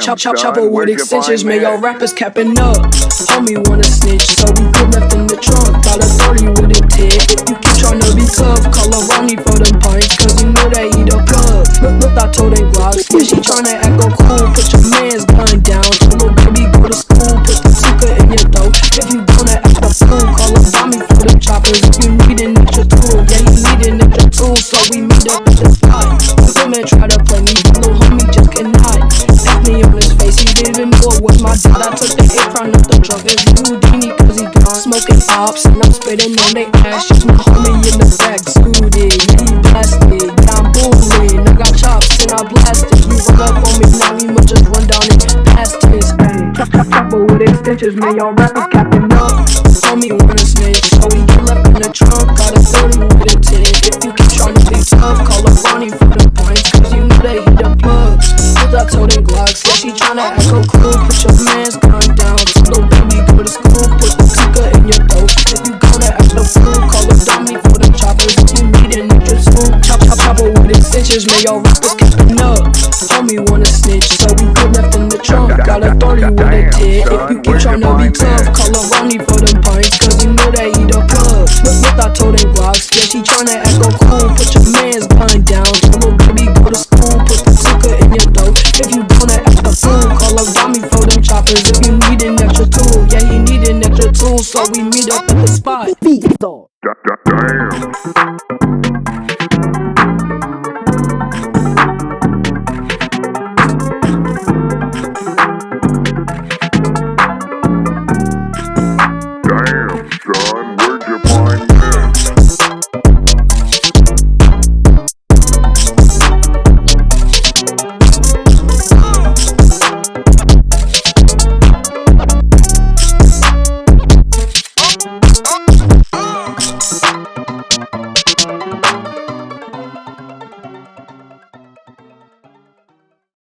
Chop, chop, chopper with extensions, man, y'all rappers capping up. Homie wanna snitch, so we put left in the trunk. Got a 30 with a tick. If you keep trying to be tough, call a Ronnie for them pints, cause you know they eat a plug. Look, look, I told them Glocks, yeah, she tryna act all cool. Put your man's gun down, tell little baby go to school. Put the sucker in your throat. If you gonna act a fool, call a Tommy for them choppers. If you need an extra tool, yeah, you need an extra tool, so we meet up at the I took the from up the trunk, it's Houdini, cause he gone. Smoking ops, and I'm spitting on they ass. Just my homie in the back, scooted, yeah, he blasted. Yeah, I'm bullying, I got chops, and I blasted. You run up on me, now he must just run down and past his. Chopper with extensions, man, y'all rappers capping up. Homie wanna snitch, so he get left in the trunk. Got a 30 with a 10. If you keep trying to be tough, call a Ronnie for the points, cause you know they hit the plug. Cause I told Glocks, yeah, she tryna act so cool. Put your man's chopper with extensions, man, y'all rappers capping up. Homie wanna snitch, so we put left in the trunk. Got a 30 with a 10. If you get keep tryna be tough, call a Ronnie for them pints, cause you know they eat a plug. Look, look, I told them Glocks, yeah, she tryna act all cool. Put your man's gun down, tell little baby go to school. Put the sucker in your throat. If you gonna act a fool, call a Tommy for them choppers. If you need an extra tool, yeah, he need an extra tool, so we meet up at the spot. Beat dog.